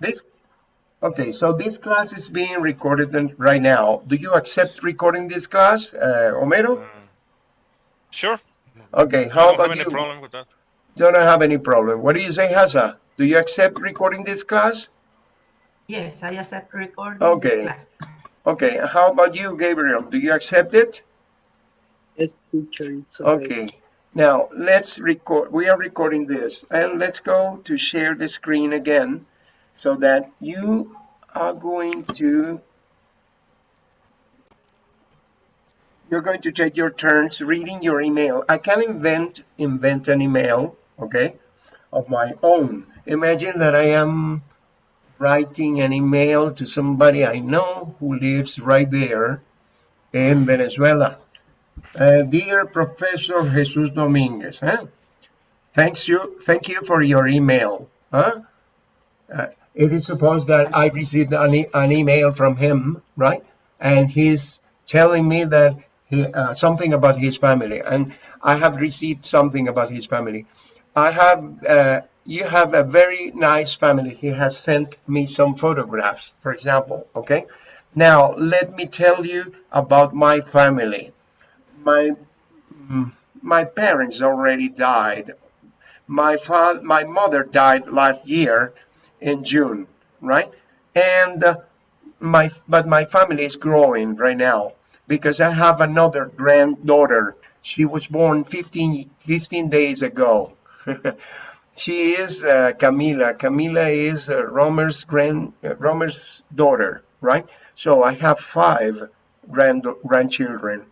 This, okay, so this class is being recorded right now. Do you accept recording this class, uh, Homero? Uh, sure. Okay, how I how don't about have any you? problem with that. You don't have any problem. What do you say, Hasa? Do you accept recording this class? Yes, I accept recording Okay. this class. Okay, how about you, Gabriel? Do you accept it? Yes, teacher, it's okay. Okay, now let's record, we are recording this and let's go to share the screen again so that you are going to, you're going to take your turns reading your email. I can invent, invent an email, okay, of my own. Imagine that I am writing an email to somebody I know who lives right there in Venezuela. Uh, dear Professor Jesus Dominguez, huh? Thanks you, thank you for your email. Huh? Uh, it is supposed that I received an, e- an email from him, right? And he's telling me that he, uh, something about his family, and I have received something about his family. I have, uh, you have a very nice family. He has sent me some photographs, for example, okay? Now, let me tell you about my family my mm, my parents already died. My father, my mother died last year in June, right? And uh, my but my family is growing right now because I have another granddaughter. She was born 15, 15 days ago. she is uh, Camila. Camila is uh, Romer's grand uh, Romer's daughter, right? So I have five grand grandchildren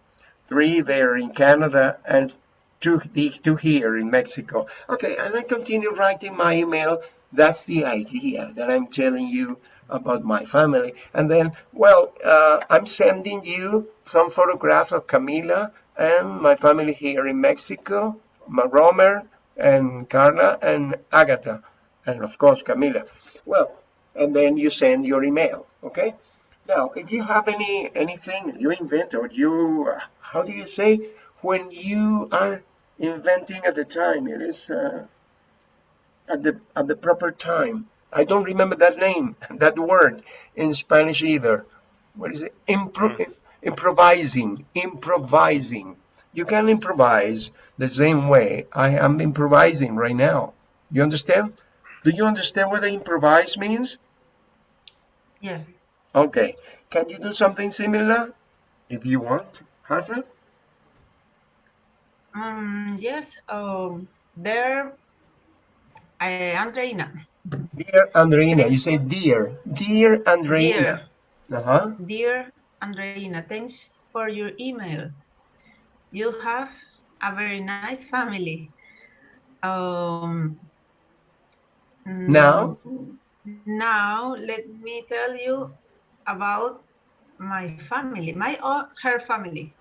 three there in Canada, and two, two here in Mexico. Okay, and I continue writing my email. That's the idea that I'm telling you about my family. And then, well, uh, I'm sending you some photographs of Camila and my family here in Mexico, Romer and Carla and Agatha, and of course Camila. Well, and then you send your email, okay? Now, if you have any anything you invent or you, uh, how do you say, when you are inventing at the time, it is uh, at the at the proper time. I don't remember that name, that word in Spanish either. What is it? Impro Mm. Improvising, improvising. You can improvise the same way I am improvising right now. You understand? Do you understand what the improvise means? Yeah. Okay, can you do something similar if you want, Hassan? Um, yes. Um, there, uh, Andreina. Dear Andreina, you say dear, dear Andreina. Dear, Uh-huh. dear Andreina, thanks for your email. You have a very nice family. Um, Now? Now, let me tell you about my family, my or her family.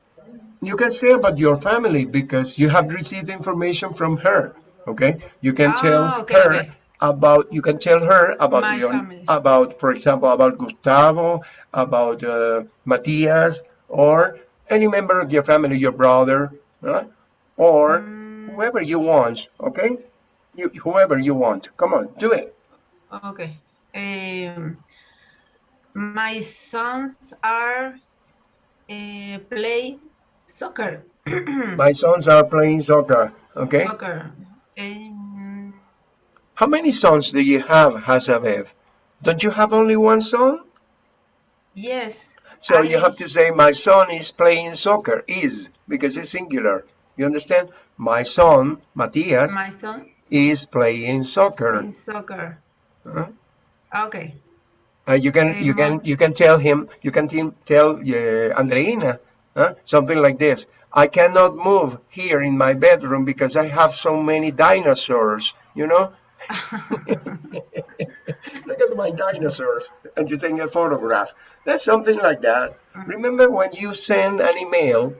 You can say about your family because you have received information from her. Okay, you can tell Ah, okay, her okay. about. You can tell her about My your family. about, for example, about Gustavo, about uh, Matias, or any member of your family, your brother, right? or Mm, whoever you want. Okay, you whoever you want. Come on, do it. okay. Um, my sons are uh, play soccer. My sons are playing soccer. Okay. soccer. Um, How many sons do you have, Hasabev? Don't you have only one son? yes. So you have to say, my son is playing soccer, is, because it's singular. You understand? My son, Matias, My son is playing soccer. in soccer. Huh? Okay. Uh, you can, you can, you can tell him, you can te- tell uh, Andreina, huh? something like this. I cannot move here in my bedroom because I have so many dinosaurs, you know? Look at my dinosaurs. And you take a photograph. That's something like that. Remember when you send an email,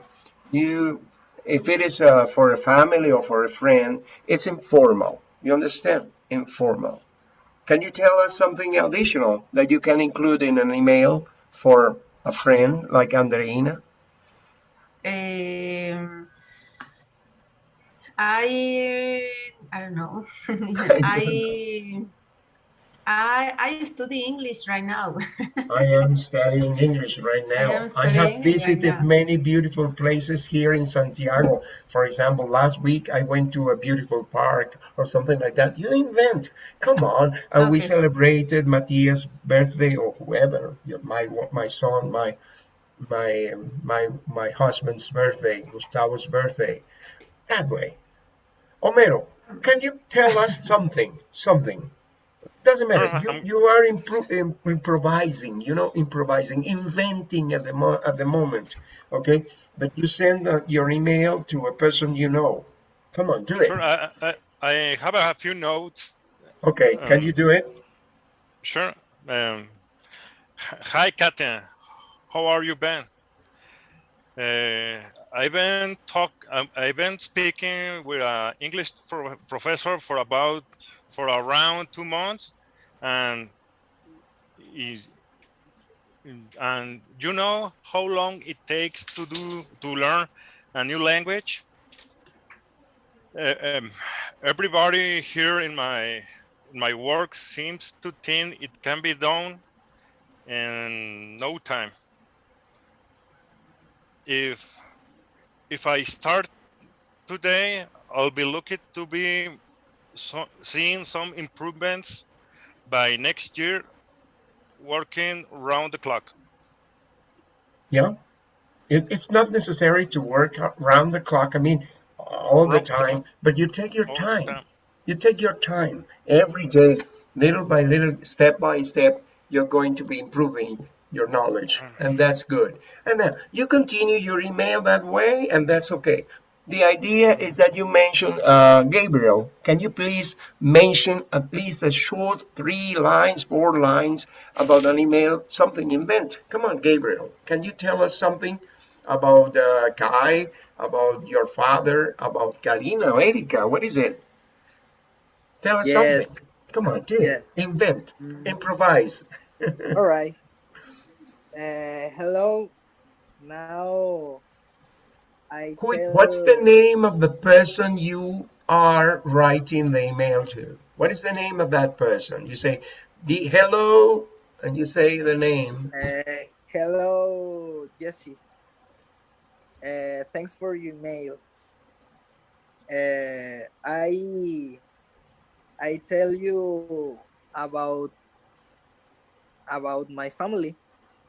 you, if it is uh, for a family or for a friend, it's informal. You understand? Informal. Can you tell us something additional that you can include in an email for a friend like Andreina? Um, I I don't know. I I I study English right now. I am studying English right now. am I, have studying right visited many beautiful places here in Santiago. For example, last week I went to a beautiful park or something like that. You invent. Come on. And we celebrated Matias' birthday or whoever, my my son, my my my my husband's birthday, Gustavo's birthday. That way. Homero, can you tell us something? Something. Doesn't matter. You, you are impro- improvising, you know, improvising, inventing at the mo- at the moment, okay? But you send uh, your email to a person you know. Come on, do it. Sure. I, I, I have a few notes. Okay, can Um, you do it? Sure. Um, hi, Katya. How are you, Ben? Uh, I've been talk. Um, I've been speaking with an English pro- professor for about for around two months, and he, and you know how long it takes to do to learn a new language. Uh, um, everybody here in my in my work seems to think it can be done in no time. If if I start today, I'll be lucky to be so, seeing some improvements by next year, working round the clock. Yeah. It, it's not necessary to work round the clock. I mean, all the time, but you take your time. time. You take your time every day, little by little, step by step, you're going to be improving your knowledge, and that's good. And then you continue your email that way, and that's okay. The idea is that you mention uh, Gabriel. Can you please mention at least a short three lines, four lines about an email, something invent? Come on, Gabriel. Can you tell us something about uh, Kai, about your father, about Karina, Erika? What is it? Tell us Yes. something. Come on, do it. Yes. Invent, Mm. improvise. All right. Uh, hello. Now, I Who, tell. what's the name of the person you are writing the email to? What is the name of that person? You say the hello, and you say the name. Uh, hello, Jesse. Uh, thanks for your mail. Uh, I I tell you about about my family.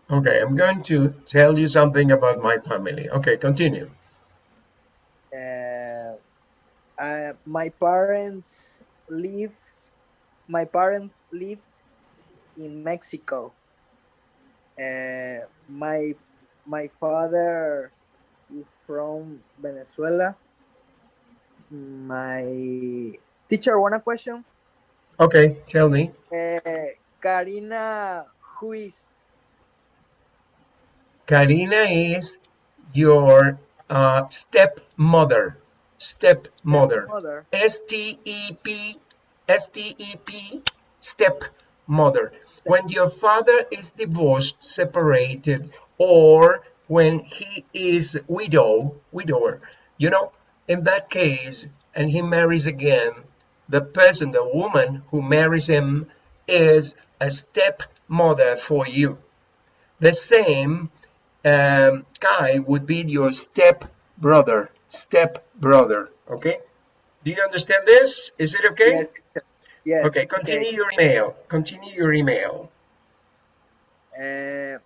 Okay, I'm going to tell you something about my family. Okay, continue. Uh, uh, my parents live. My parents live in Mexico. Uh, my my father is from Venezuela. My teacher, one a question. Okay, tell me. Uh, Karina, who is? Karina is your uh, stepmother. Stepmother. S-T-E-P, S-T-E-P, stepmother. When your father is divorced, separated, or when he is widow, widower, you know, in that case, and he marries again, the person, the woman who marries him is a stepmother for you. The same um, guy would be your step brother, step brother. Okay? Do you understand this? Is it okay? Yes. Yes. okay, continue your email. Continue your email. Uh,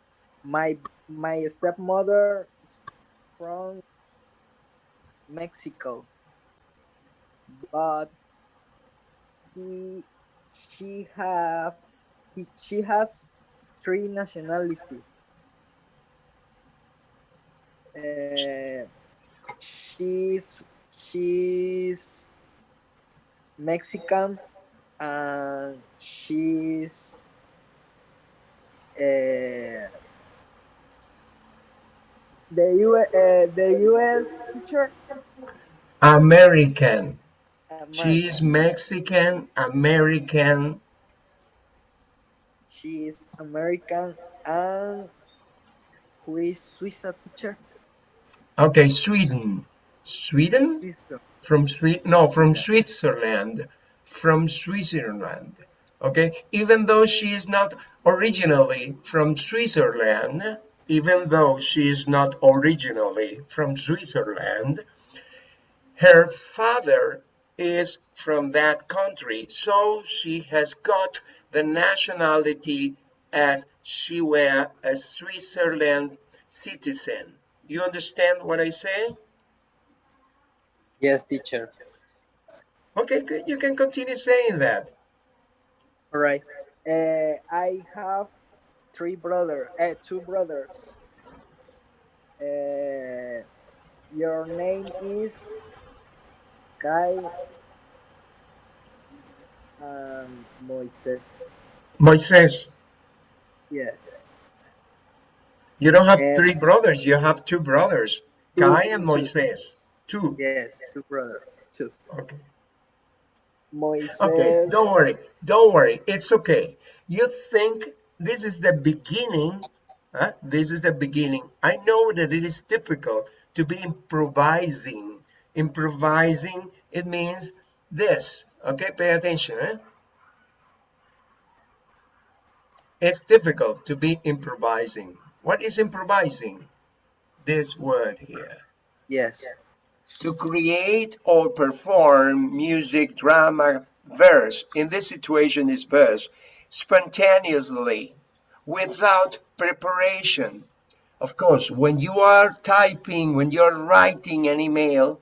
my my stepmother is from Mexico, but he she have he, she has three nationality. Uh, she's she's Mexican and she's uh, the U uh, the U.S. teacher. American. She's American. Mexican, American. She is American and who is Swiss teacher? Okay, Sweden. Sweden? From Sweden? No, from. Switzerland. From Switzerland. Okay, even though she is not originally from Switzerland, even though she is not originally from Switzerland, her father is from that country, so she has got the nationality as she were a Switzerland citizen. You understand what I say? Yes, teacher. Okay, good. You can continue saying that. All right. Uh, I have three brothers, uh, two brothers. Uh, your name is Kai and Moises. Moises, Yes. You don't have Eh, three brothers, you have two brothers, two, Kai and. Moises. Two. Yes, two brothers. Two. Okay. Moises. Okay, don't worry, don't worry, it's okay. You think this is the beginning, huh? this is the beginning. I know that it is difficult to be improvising. Improvising, it means this, okay, pay attention. Eh? It's difficult to be improvising. What is improvising? This word here Yes. to create or perform music, drama, verse. In this situation is verse, spontaneously, without preparation. Of course, when you are typing, when you're writing an email,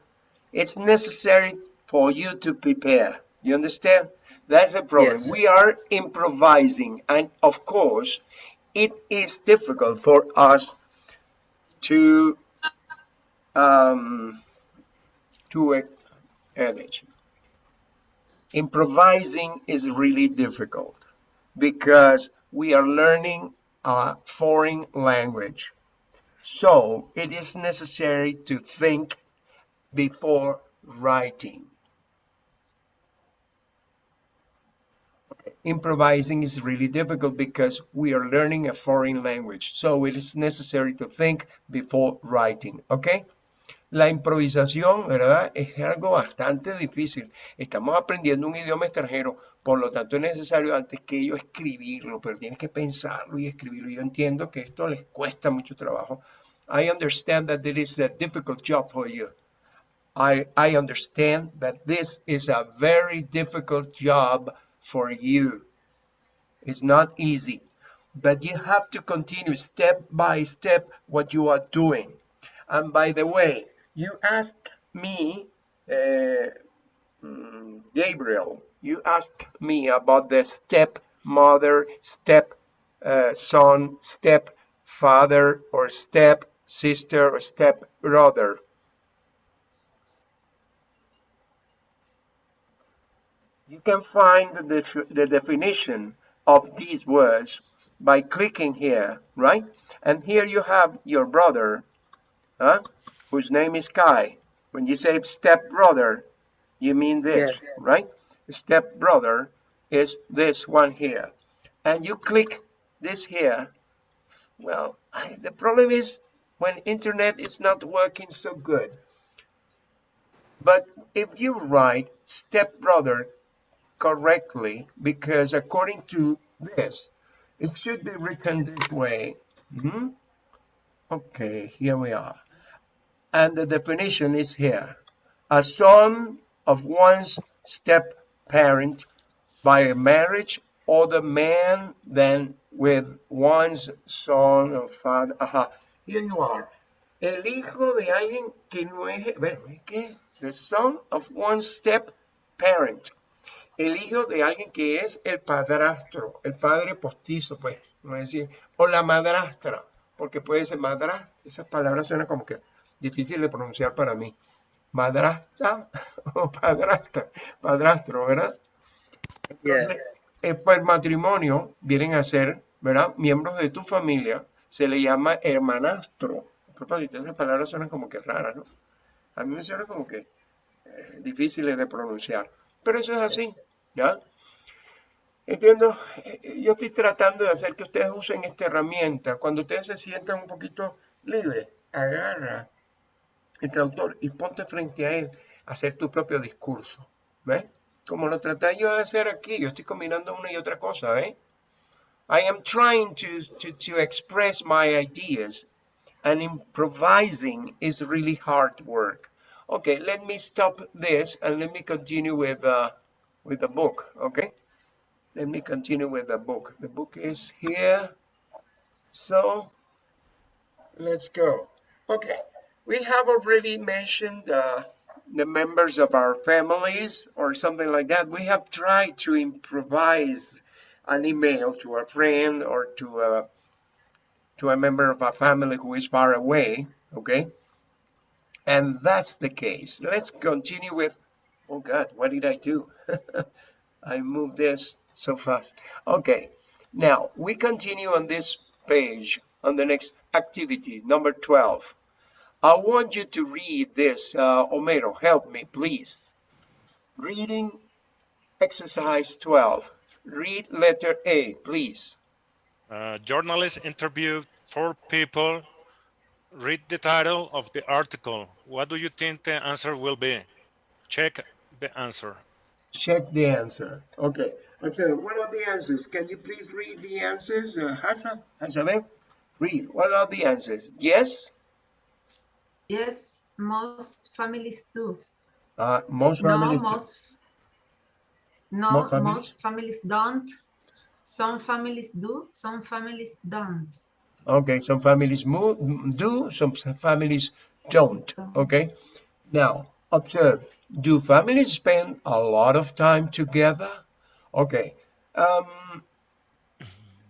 it's necessary for you to prepare. You understand? That's a problem. Yes. We are improvising, and of course, it is difficult for us to um, to a. Improvising is really difficult because we are learning a foreign language. So it is necessary to think before writing. Improvising is really difficult because we are learning a foreign language. So it is necessary to think before writing. Okay? La improvisación, ¿verdad? Es algo bastante difícil. Estamos aprendiendo un idioma extranjero, por lo tanto es necesario antes que yo escribirlo, pero tienes que pensarlo y escribirlo. Yo entiendo que esto les cuesta mucho trabajo. I understand that it is a difficult job for you. I, I understand that this is a very difficult job for you. It's not easy, but you have to continue step by step what you are doing. And by the way, you asked me, uh, mm, Gabriel, you asked me about the step mother, step uh, son, step father, or step sister, or step brother. You can find the, the definition of these words by clicking here, right? And here you have your brother, huh? whose name is Kai. When you say step brother, you mean this, Yes. right? Step brother is this one here. And you click this here. Well, I, the problem is when internet is not working so good. But if you write step brother correctly, because according to this, it should be written this way. Mhm. Okay, here we are and the definition is here. A son of one's step parent by a marriage or the man then with one's son or father. Ajá, here you are. El hijo de alguien que no es, bueno, ¿es qué? The son of one's step parent. El hijo de alguien que es el padrastro, el padre postizo, pues, no es decir, o la madrastra, porque puede ser madrastra, esas palabras suenan como que difícil de pronunciar para mí. Madrastra o padrastra, padrastro, ¿verdad? Yes. Eh, pues matrimonio vienen a ser, ¿verdad? Miembros de tu familia, se le llama hermanastro. A propósito, esas palabras suenan como que raras, ¿no? A mí me suena como que eh, difíciles de pronunciar. Pero eso es así, ¿ya? Entiendo, eh, yo estoy tratando de hacer que ustedes usen esta herramienta. Cuando ustedes se sientan un poquito libres, agarra el traductor y ponte frente a él a hacer tu propio discurso. ¿Ves? como lo traté yo de hacer aquí. Yo estoy combinando una y otra cosa, ¿eh? I am trying to, to, to express my ideas and improvising is really hard work. Okay, let me stop this and let me continue with, uh, with the book, okay? Let me continue with the book. The book is here. So let's go. Okay, we have already mentioned uh, the members of our families or something like that. We have tried to improvise an email to a friend or to a to a member of a family who is far away, okay? And that's the case. Let's continue with, oh God, what did I do? I moved this so fast. Okay, now we continue on this page on the next activity, number 12. I want you to read this. Uh, Homero, help me, please. Reading exercise 12. Read letter A, please. Uh, journalist interviewed four people. Read the title of the article. What do you think the answer will be? Check the answer. Check the answer. Okay. Okay. What are the answers? Can you please read the answers? Uh, Hassan, Hassan, read. What are the answers? Yes. Yes, most families do. Uh, most No, families. most. No, Most families? most families don't. Some families do, some families don't. Okay. Some families move, do. Some families don't. Okay. Now observe. Do families spend a lot of time together? Okay. Um,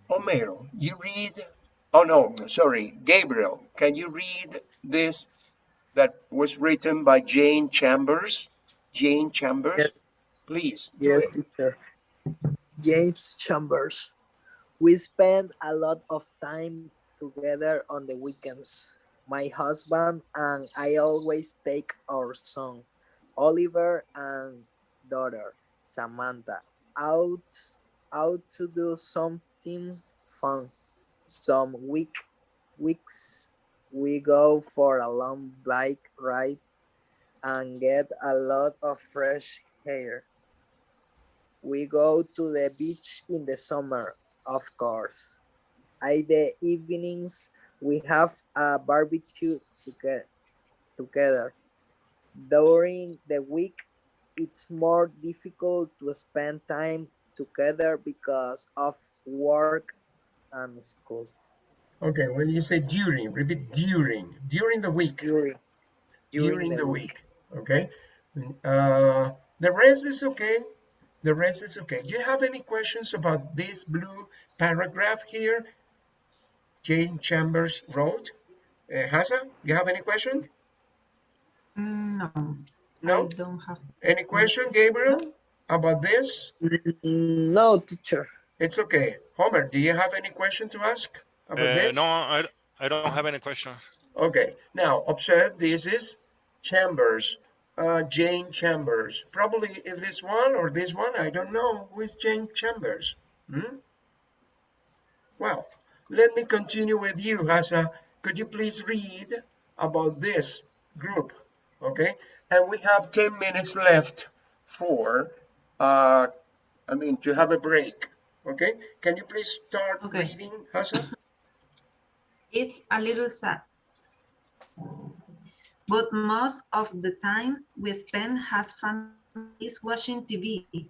Homero, you read. Oh no, sorry, Gabriel. Can you read this that was written by Jane Chambers? Jane Chambers, Yes. please. Yes, teacher. James Chambers. We spend a lot of time together on the weekends. My husband and I always take our son, Oliver and daughter, Samantha, out out to do something fun. Some week weeks we go for a long bike ride and get a lot of fresh air. We go to the beach in the summer, of course. In the evenings, we have a barbecue toge- together. During the week, it's more difficult to spend time together because of work and school. Okay, when you say during, repeat during. During the week. During, during, the, week. Okay. Uh, the rest is okay. The rest is okay. Do you have any questions about this blue paragraph here? Jane Chambers wrote. Uh, Hassan, you have any question? No, No? I don't have. Any question, Gabriel, about this? Mm, No, teacher. It's okay. Homer, do you have any question to ask about Uh, this? no, I, I don't have any question. Okay, now observe this is Chambers, uh, Jane Chambers. Probably if this one or this one, I don't know who is Jane Chambers. Hmm? Well, let me continue with you, Hasa. Could you please read about this group? Okay, and we have 10 minutes left for, uh, I mean, to have a break. Okay, can you please start Okay. reading? It's a little sad. But most of the time we spend as families watching TV.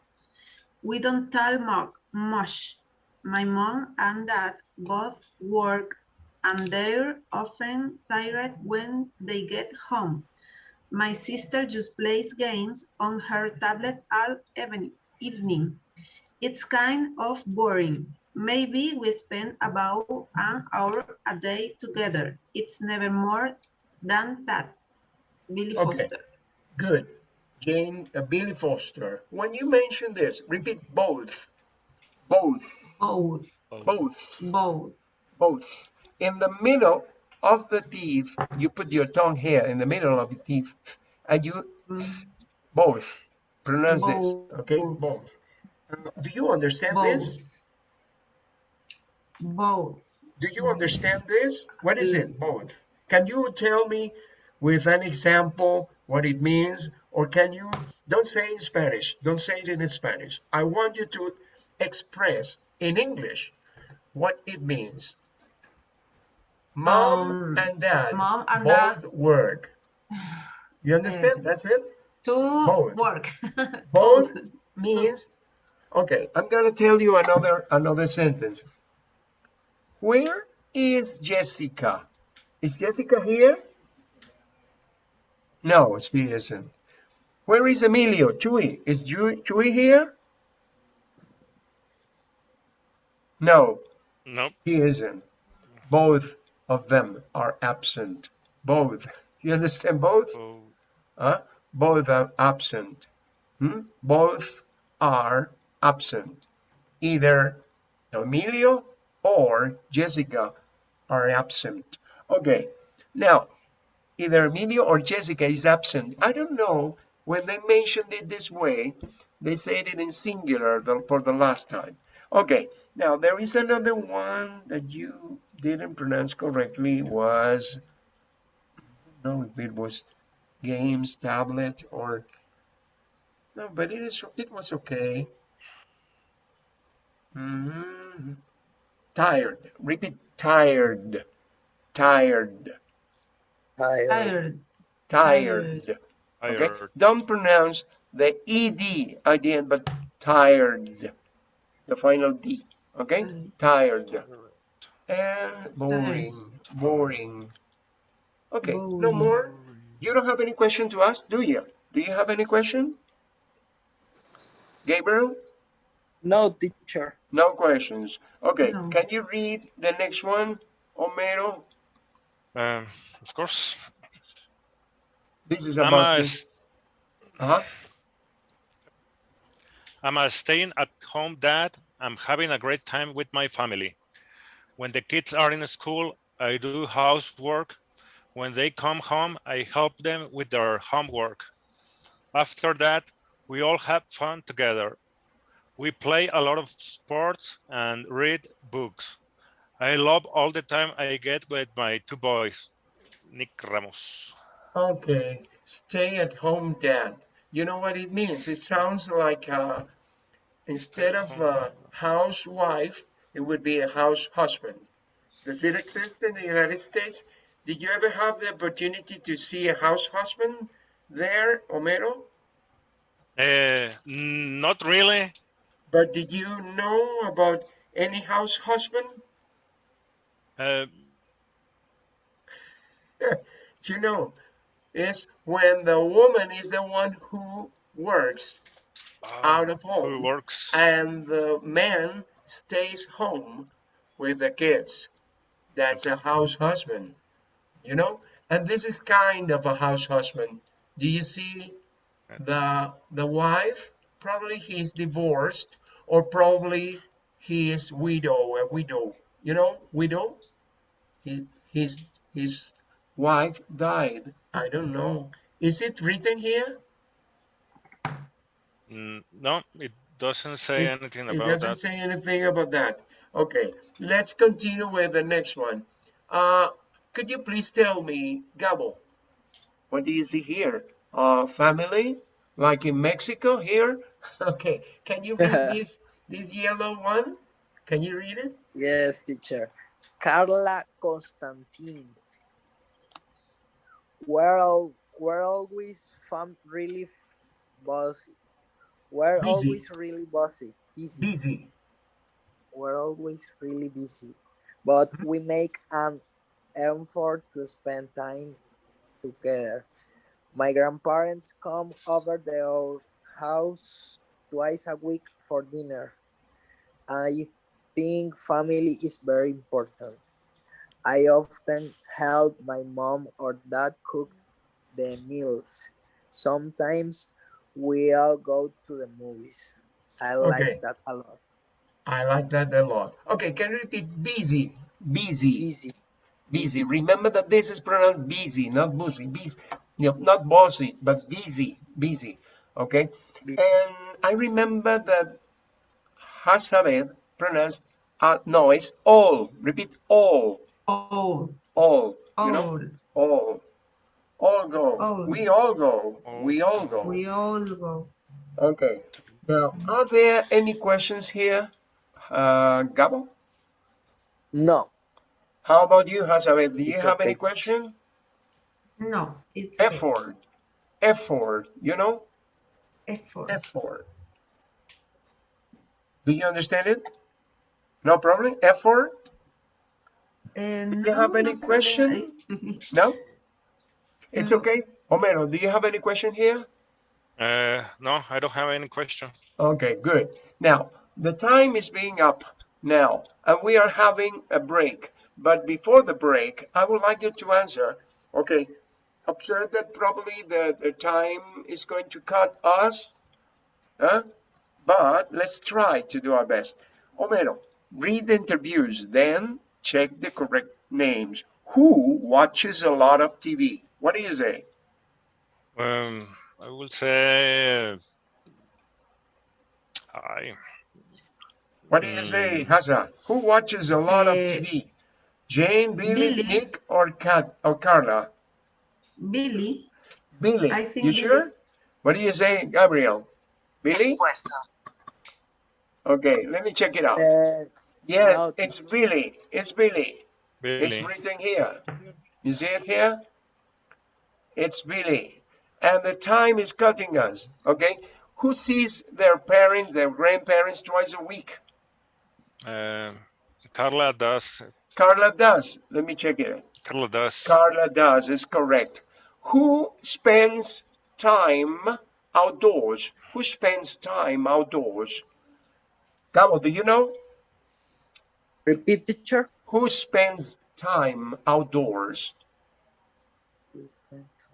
We don't talk much. My mom and dad both work and they're often tired when they get home. My sister just plays games on her tablet all evening. It's kind of boring. Maybe we spend about an hour a day together. It's never more than that. Billy Okay. Foster. Good. Jane, uh, Billy Foster. When you mention this, repeat both. Both, Both, both, both. both. In the middle of the teeth, you put your tongue here in the middle of the teeth, and you Mm, both pronounce this. Okay, both. Do you understand this? Both. Do you understand this? What is it? Both. Can you tell me with an example what it means Or can you, don't say in Spanish, don't say it in Spanish. I want you to express in English what it means. Mom Um, and dad mom and both dad. work. You understand? That's it? To Both. work. Both means, okay, I'm gonna tell you another, another sentence. Where is Jessica? Is Jessica here? No, she isn't. Where is Emilio? Chuy, is Chuy, Chuy here? No, Nope. he isn't. Both of them are absent. Both. You understand both? Oh, Huh? Both are absent. Hmm? Both are absent. Either Emilio or Jessica are absent. Okay, now either Emilio or Jessica is absent. I don't know when they mentioned it this way, they said it in singular for the last time. Okay, now there is another one that you didn't pronounce correctly was, I don't know if it was games, tablet, or no, but it is it was okay. Mhm. Tired. Repeat tired. Tired. Tired. Tired. Tired. I Okay. heard. Don't pronounce the ed at the end, but tired. The final d. Okay. Tired. And boring. Boring. Okay. No more. You don't have any question to ask, do you? Do you have any question? Gabriel? No, teacher. No questions. Okay, No. can you read the next one, Homero? Um, of course. This is I'm about a, this. Uh-huh. I'm a staying at home dad. I'm having a great time with my family. When the kids are in school, I do housework. When they come home, I help them with their homework. After that, we all have fun together. We play a lot of sports and read books. I love all the time I get with my two boys, Nick Ramos. Okay, stay at home dad. You know what it means? It sounds like uh, instead of a housewife, it would be a house husband. Does it exist in the United States? Did you ever have the opportunity to see a house husband there, Homero? Uh, not really. But did you know about any house husband? Uh, you know, is when the woman is the one who works out of who home works? and the man stays home with the kids. That's a house husband, you know? And this is kind of a house husband. Do you see the the wife? Probably he's divorced or probably he is widow, a widow, you know, widow. He, his his wife died. I don't know. Is it written here? Mm, No, it doesn't say It- anything It about doesn't that. say anything about that. Okay, let's continue with the next one. Uh, could you please tell me, Gabo, what do you see here? Uh, family, like in Mexico here? Okay, can you read this, this yellow one? Can you read it? Yes, teacher. Carla Constantine. We're all we're always fun really f- bossy. We're Busy. always really bossy. Busy. Busy. We're always really busy. But mm-hmm. we make an effort to spend time together. My grandparents come over to our house twice a week for dinner. I think family is very important. I often help my mom or dad cook the meals. Sometimes we all go to the movies. I Okay. like that a lot. I like that a lot. Okay, can you repeat busy? Busy. Easy. busy. Remember that this is pronounced busy, not busy. Busy, you know, not bossy, but busy, busy. Okay. Bu- And I remember that Hasabed pronounced uh, no, it's all. Repeat all, Old. all. You know, all, All go. All. We all go. We all go. We all go. Okay. Now, are there any questions here, uh, Gabo? No. How about you, Hazabeth? Do you It's have any okay. question? No, it's okay. Effort. Effort. You know, Effort. effort. Do you understand it? No problem. Effort. Uh, you have any no question? No. It's okay. Homero, do you have any question here? Uh, no, I don't have any question. Okay, good. Now, the time is being up now, and we are having a break. But before the break, I would like you to answer. Okay, observe that probably the, the time is going to cut us. Huh? But let's try to do our best. Homero, read the interviews, then check the correct names. Who watches a lot of TV? What do you say? Um, I will say. I. What do you say, Hasa? Who watches a lot of Eh, TV? Jane, Billy, Billy. Nick, or Kat or Carla? Billy, Billy. I think you Billy. sure? What do you say, Gabriel? Billy? Okay, let me check it out. Uh, Yeah, no. it's Billy. It's Billy. Billy. It's written here. You see it here? It's Billy. And the time is cutting us. Okay? Who sees their parents, their grandparents twice a week? Uh, Carla does. Carla does. Let me check it. Carla does. Carla does is correct. Who spends time outdoors? Who spends time outdoors? Gabo, do you know? repeat, teacher. Who spends time outdoors?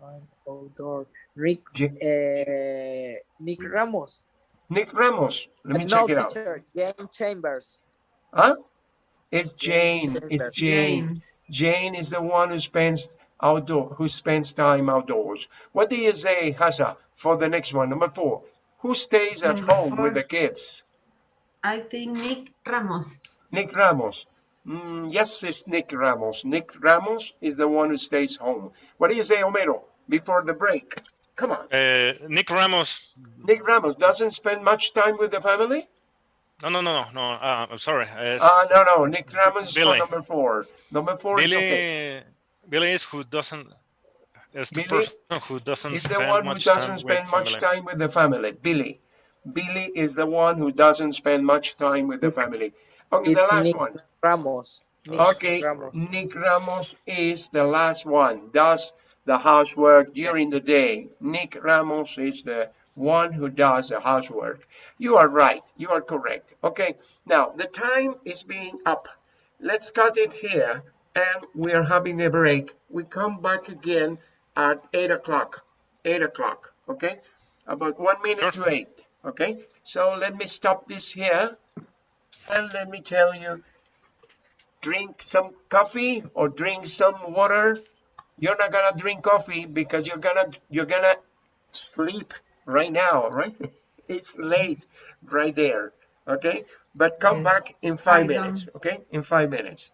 Time outdoor. Nick, J- uh, Nick Ramos. Nick Ramos. Let me no, check it out. Jane Chambers. Huh? It's Jane Jane. It's Jane. Jane is the one who spends outdoor, who spends time outdoors. What do you say, Hasa, for the next one? Number four. Who stays at Number home with the kids? I think Nick Ramos. Nick Ramos. Mm, yes, it's Nick Ramos. Nick Ramos is the one who stays home. What do you say, Homero, before the break? Come on. Uh, Nick Ramos. Nick Ramos doesn't spend much time with the family? No, no, no, no, no. Uh, I'm sorry. Uh, Uh, no, no. Nick Ramos is number four. Number four is Billy. okay. Billy is who doesn't. Is the Billy person who doesn't He's the spend one who much doesn't time spend with much family. time with the family. Billy. Billy is the one who doesn't spend much time with the family. Okay, the last Nick one. Ramos. Nick Okay, Ramos. Nick Ramos is the last one, does the housework during the day. Nick Ramos is the one who does the housework. You are right, you are correct. Okay, now the time is being up. Let's cut it here and we are having a break. We come back again at 8 o'clock. 8 o'clock, okay? About one minute Sure. to 8, okay? So let me stop this here and let me tell you drink some coffee or drink some water. You're not gonna drink coffee because you're gonna you're gonna sleep right now right? It's late right there okay? But come back in five minutes okay? In five minutes